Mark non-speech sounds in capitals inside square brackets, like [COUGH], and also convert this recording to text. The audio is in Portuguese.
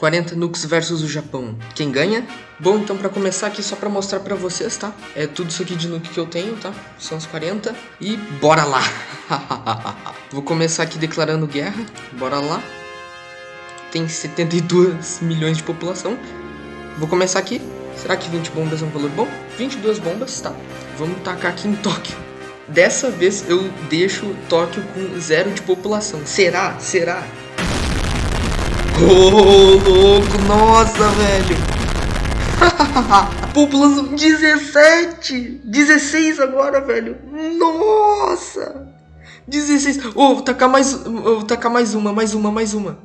40 nukes versus o Japão. Quem ganha? Bom, então para começar aqui, só para mostrar para vocês, tá? É tudo isso aqui de nuke que eu tenho, tá? São os 40. E bora lá! [LAUGHS] Vou começar aqui declarando guerra. Bora lá. Tem 72 milhões de população. Vou começar aqui. Será que 20 bombas é um valor bom? 22 bombas, tá. Vamos tacar aqui em Tóquio. Dessa vez eu deixo Tóquio com zero de população. Será? Será? Ô, louco, nossa, velho. População 17, 16 agora, velho. Nossa. 16. Ô, oh, tacar mais, vou tacar mais uma, mais uma, mais uma.